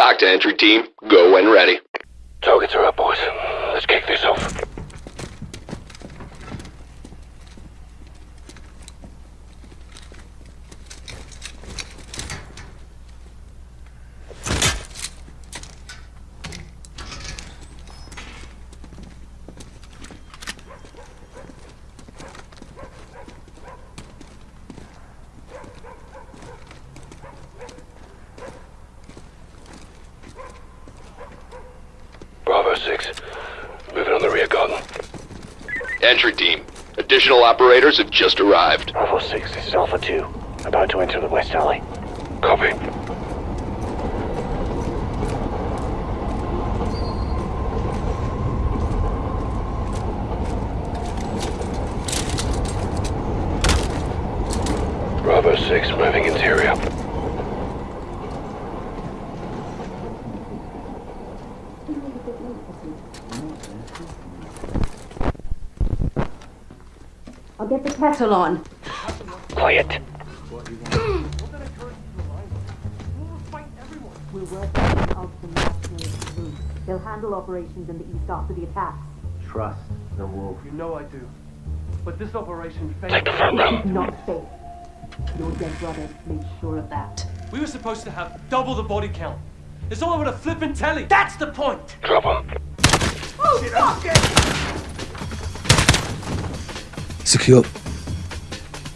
TOC to entry team. Go when ready. Targets are up, boys. Let's kick this off. Bravo 6. Moving on the rear garden. Entry team. Additional operators have just arrived. Bravo 6, this is Alpha 2. About to enter the west alley. Copy. Bravo 6, moving interior. Get the kettle on. Quiet. We're working with Ultimate National Group. They'll handle operations in the east after the attacks. Trust the wolf. You know I do. But this operation failed. Take the front row. Not safe. Your dead brother made sure of that. We were supposed to have double the body count. It's all over the flippin' telly. That's the point. Drop him. Secure.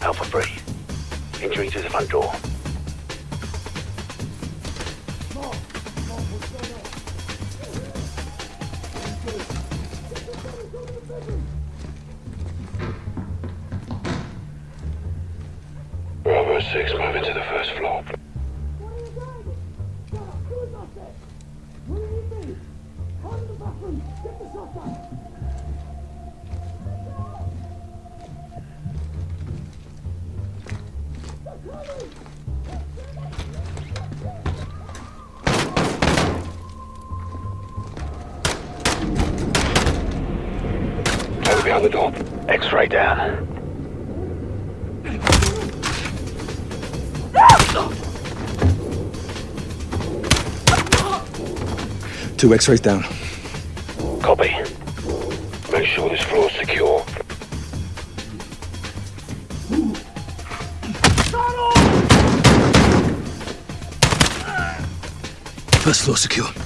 Alpha 3. Entering to the front door. Bravo 6, moving to the first floor. The door. X-ray down. Two X-rays down. Copy. Make sure this floor's secure. First floor secure.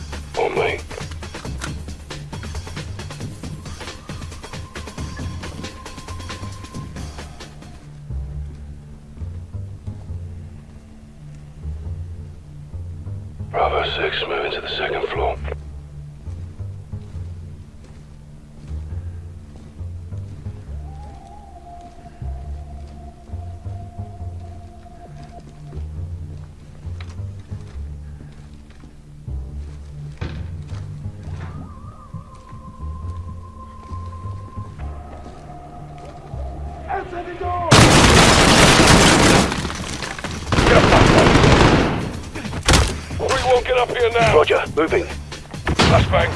Bravo 6, moving to the second floor. We won't get up here now. Roger, moving. Flashbang.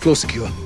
Floor secure.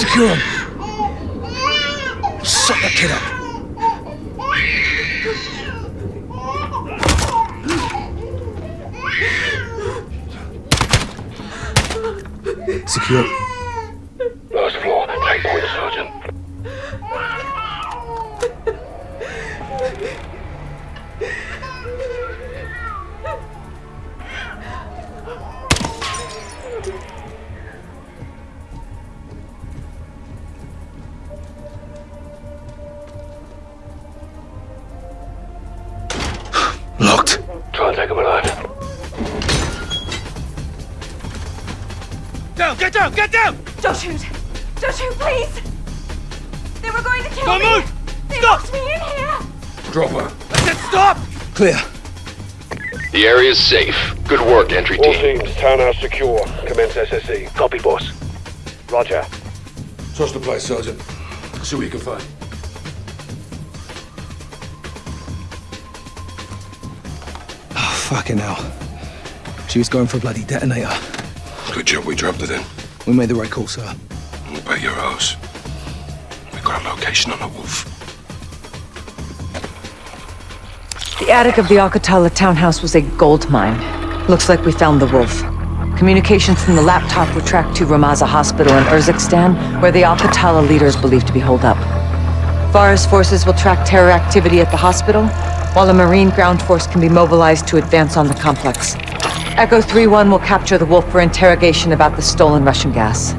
Secure him! Shut that kid up! Secure. Down, get down, get down! Don't shoot! Don't shoot, please! They were going to kill Don't me! move! They Stop! me in here! Drop her. I said stop! Clear. The area is safe. Good work, entry All team. teams, townhouse secure. Commence SSE. Copy, boss. Roger. Trust the place, Sergeant. See what you can find. Oh, fucking hell. She was going for a bloody detonator. Good job we dropped it in. We made the right call, sir. We'll bet your house. We got a location on the wolf. The attic of the Al-Qatala townhouse was a gold mine. Looks like we found the wolf. Communications from the laptop were tracked to Ramaza Hospital in Urzikstan, where the Al-Qatala leader is believed to be holed up. Farah's forces will track terror activity at the hospital, while a Marine ground force can be mobilized to advance on the complex. Echo 3-1 will capture the wolf for interrogation about the stolen Russian gas.